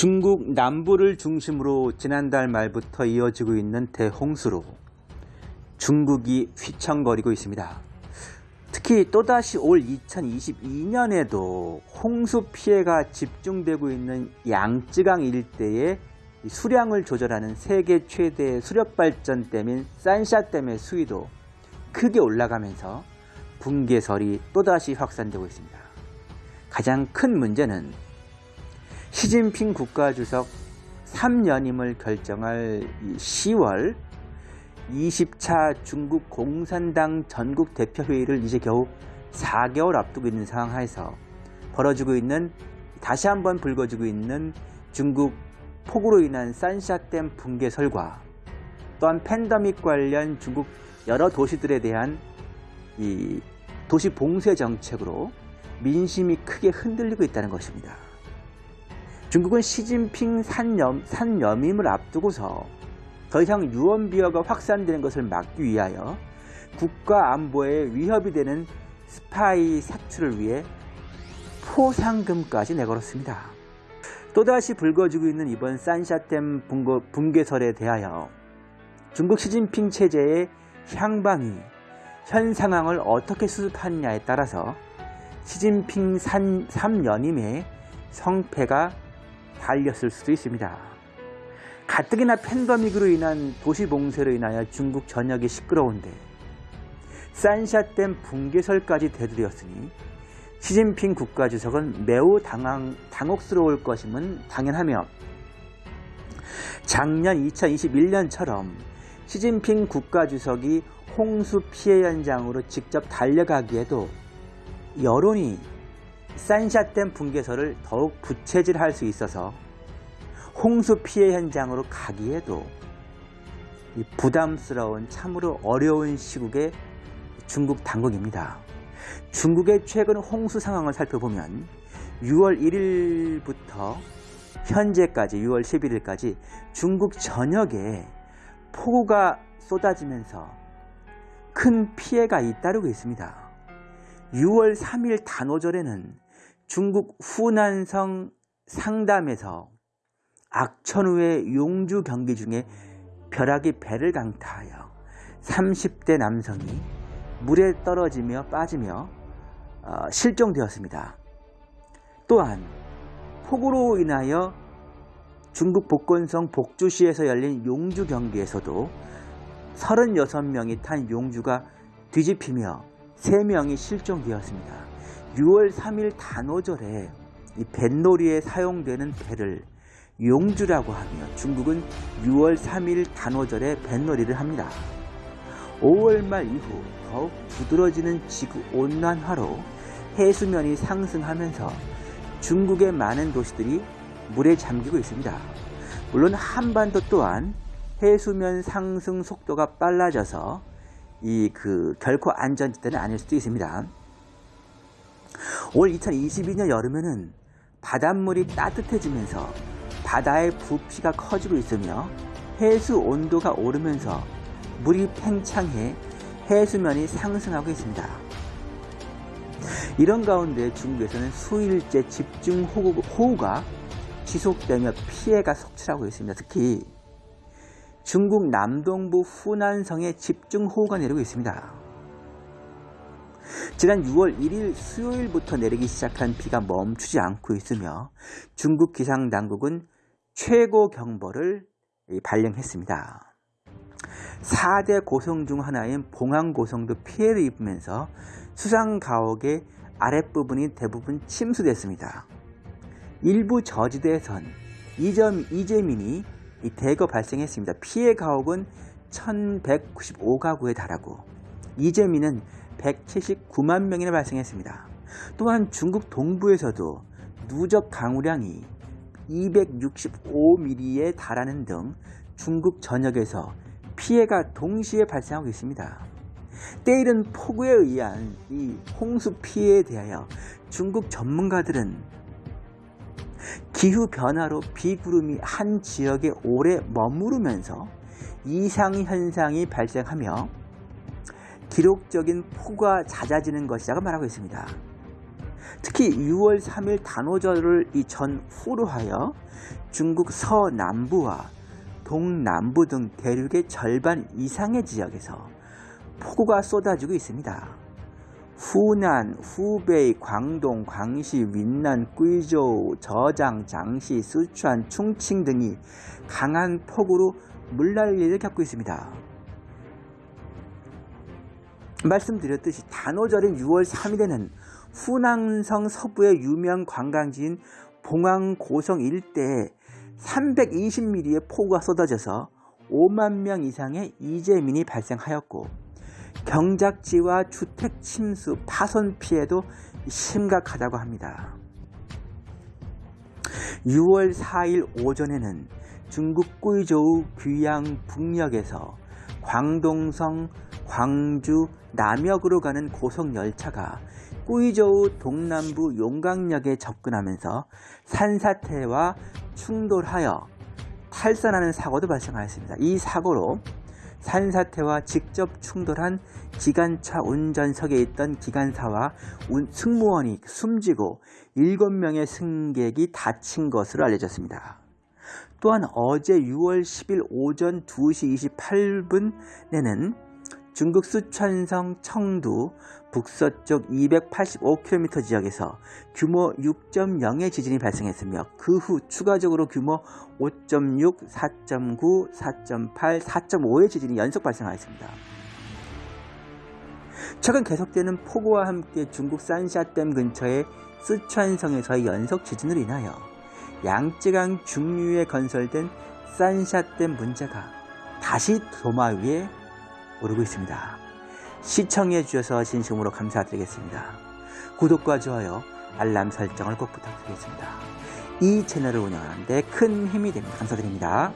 중국 남부를 중심으로 지난달 말부터 이어지고 있는 대홍수로 중국이 휘청거리고 있습니다. 특히 또다시 올 2022년에도 홍수 피해가 집중되고 있는 양쯔강 일대의 수량을 조절하는 세계 최대 수력발전댐인 산샤댐의 수위도 크게 올라가면서 붕괴설이 또다시 확산되고 있습니다. 가장 큰 문제는 시진핑 국가주석 3연임을 결정할 10월 20차 중국 공산당 전국 대표회의를 이제 겨우 4개월 앞두고 있는 상황 하에서 벌어지고 있는 다시 한번 불거지고 있는 중국 폭우로 인한 산샤댐 붕괴설과 또한 팬데믹 관련 중국 여러 도시들에 대한 이 도시 봉쇄 정책으로 민심이 크게 흔들리고 있다는 것입니다. 중국은 시진핑 산염, 산염임을 앞두고서 더 이상 유언비어가 확산되는 것을 막기 위하여 국가 안보에 위협이 되는 스파이 사출을 위해 포상금까지 내걸었습니다. 또다시 불거지고 있는 이번 산샤댐 붕괴설에 대하여 중국 시진핑 체제의 향방이 현 상황을 어떻게 수습하느냐에 따라서 시진핑 3연임의 성패가 달렸을 수도 있습니다. 가뜩이나 팬데믹으로 인한 도시 봉쇄로 인하여 중국 전역이 시끄러운데 산샤댐 붕괴설까지 되들였으니 시진핑 국가주석은 매우 당황, 당혹스러울 것임은 당연하며 작년 2021년처럼 시진핑 국가주석이 홍수 피해 현장으로 직접 달려가기에도 여론이 산샤댐 붕괴설을 더욱 부채질할 수 있어서 홍수 피해 현장으로 가기에도 부담스러운 참으로 어려운 시국의 중국 당국입니다. 중국의 최근 홍수 상황을 살펴보면 6월 1일부터 현재까지 6월 11일까지 중국 전역에 폭우가 쏟아지면서 큰 피해가 잇따르고 있습니다. 6월 3일 단오절에는 중국 후난성 상담에서 악천후의 용주 경기 중에 벼락이 배를 강타하여 30대 남성이 물에 떨어지며 빠지며 어, 실종되었습니다. 또한 폭우로 인하여 중국 복건성 복주시에서 열린 용주 경기에서도 36명이 탄 용주가 뒤집히며 3명이 실종되었습니다. 6월 3일 단오절에 이 뱃놀이에 사용되는 배를 용주라고 하며 중국은 6월 3일 단오절에 뱃놀이를 합니다. 5월 말 이후 더욱 두드러지는 지구 온난화로 해수면이 상승하면서 중국의 많은 도시들이 물에 잠기고 있습니다. 물론 한반도 또한 해수면 상승 속도가 빨라져서 이 그 결코 안전지대는 아닐 수도 있습니다. 올 2022년 여름에는 바닷물이 따뜻해지면서 바다의 부피가 커지고 있으며 해수 온도가 오르면서 물이 팽창해 해수면이 상승하고 있습니다. 이런 가운데 중국에서는 수일째 집중 호우가 지속되며 피해가 속출하고 있습니다. 특히 중국 남동부 후난성에 집중호우가 내리고 있습니다. 지난 6월 1일 수요일부터 내리기 시작한 비가 멈추지 않고 있으며 중국 기상당국은 최고 경보를 발령했습니다. 4대 고성 중 하나인 봉황고성도 피해를 입으면서 수상가옥의 아랫부분이 대부분 침수됐습니다. 일부 저지대에선 이점, 이재민이 대거 발생했습니다. 피해 가옥은 1195가구에 달하고 이재민은 179만 명이나 발생했습니다. 또한 중국 동부에서도 누적 강우량이 265mm에 달하는 등 중국 전역에서 피해가 동시에 발생하고 있습니다. 때이른 폭우에 의한 이 홍수 피해에 대하여 중국 전문가들은 기후 변화로 비구름이 한 지역에 오래 머무르면서 이상 현상이 발생하며 기록적인 폭우가 잦아지는 것이라고 말하고 있습니다. 특히 6월 3일 단오절을 이 전 후로 하여 중국 서남부와 동남부 등 대륙의 절반 이상의 지역에서 폭우가 쏟아지고 있습니다. 후난, 후베이, 광동, 광시, 윈난, 꾸이저우, 저장, 장시, 쓰촨, 충칭 등이 강한 폭우로 물난리를 겪고 있습니다. 말씀드렸듯이 단오절인 6월 3일에는 후낭성 서부의 유명 관광지인 봉황 고성 일대에 320mm의 폭우가 쏟아져서 5만 명 이상의 이재민이 발생하였고 경작지와 주택 침수, 파손 피해도 심각하다고 합니다. 6월 4일 오전에는 중국 꾸이저우 귀양 북역에서 광동성, 광주, 남역으로 가는 고속 열차가 꾸이저우 동남부 용강역에 접근하면서 산사태와 충돌하여 탈선하는 사고도 발생하였습니다. 이 사고로 산사태와 직접 충돌한 기관차 운전석에 있던 기관사와 승무원이 숨지고 7명의 승객이 다친 것으로 알려졌습니다. 또한 어제 6월 10일 오전 2시 28분에는 중국 수촨성 청두 북서쪽 285km 지역에서 규모 6.0의 지진이 발생했으며 그 후 추가적으로 규모 5.6, 4.9, 4.8, 4.5의 지진이 연속 발생하였습니다. 최근 계속되는 폭우와 함께 중국 산샤댐 근처의 쓰촨성에서의 연속 지진으로 인하여 양쯔강 중류에 건설된 산샤댐 문제가 다시 도마 위에 오르고 있습니다. 시청해 주셔서 진심으로 감사드리겠습니다. 구독과 좋아요, 알람 설정을 꼭 부탁드리겠습니다. 이 채널을 운영하는 데 큰 힘이 됩니다. 감사드립니다.